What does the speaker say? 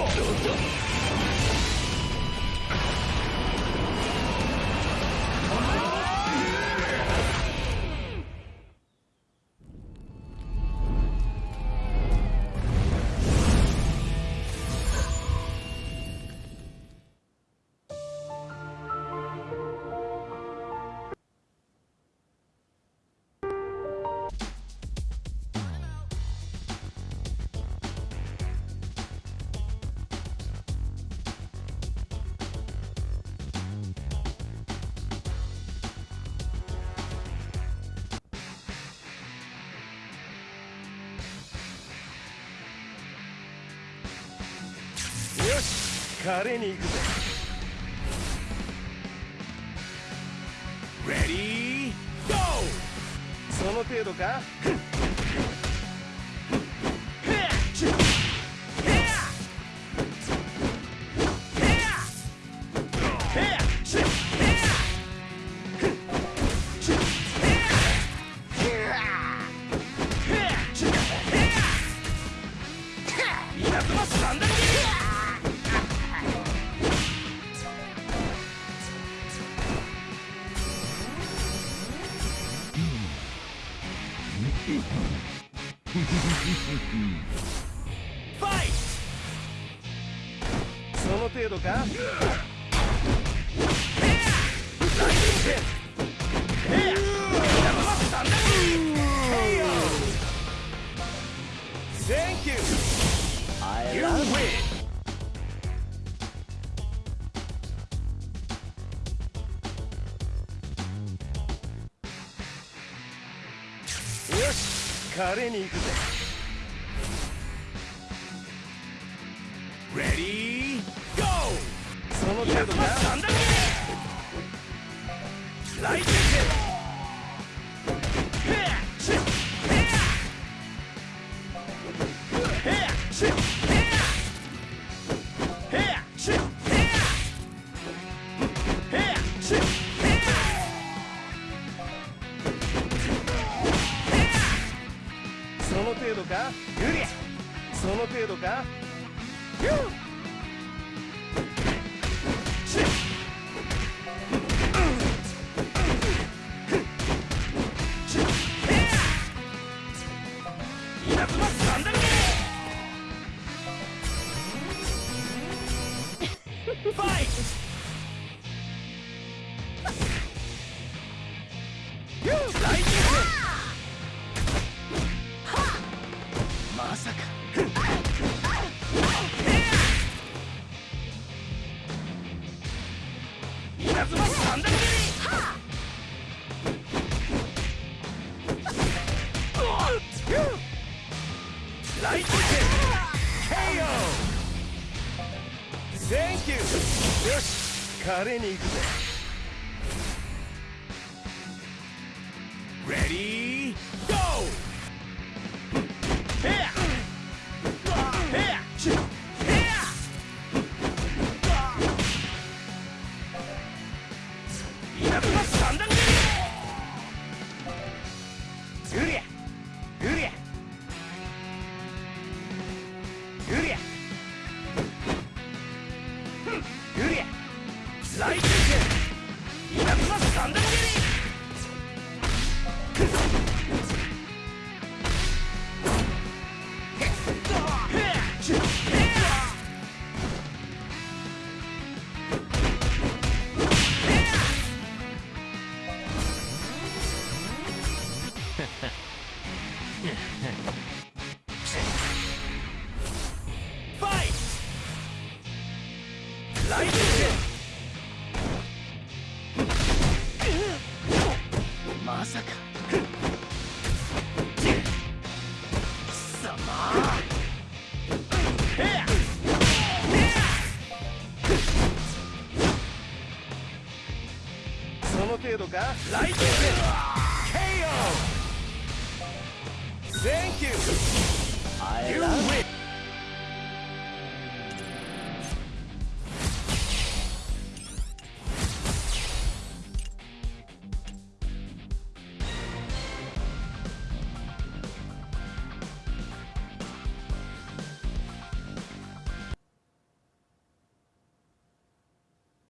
どうぞ華麗に行くぜ。Ready, go! その程度か？その程度か？し華麗に行くぜ。Ready, go! その程度か三段切りライトセその程度か？グリその程度か？稲妻三段切りファイト稲妻三段切りライト KO! センキューよし華麗に行くぜ Ready, go! Here! Here! Here! りグリアグリアグリアグリアライト稲妻三段切りフまさか。貴様。ヘアヘその程度か？ライト KO センキュー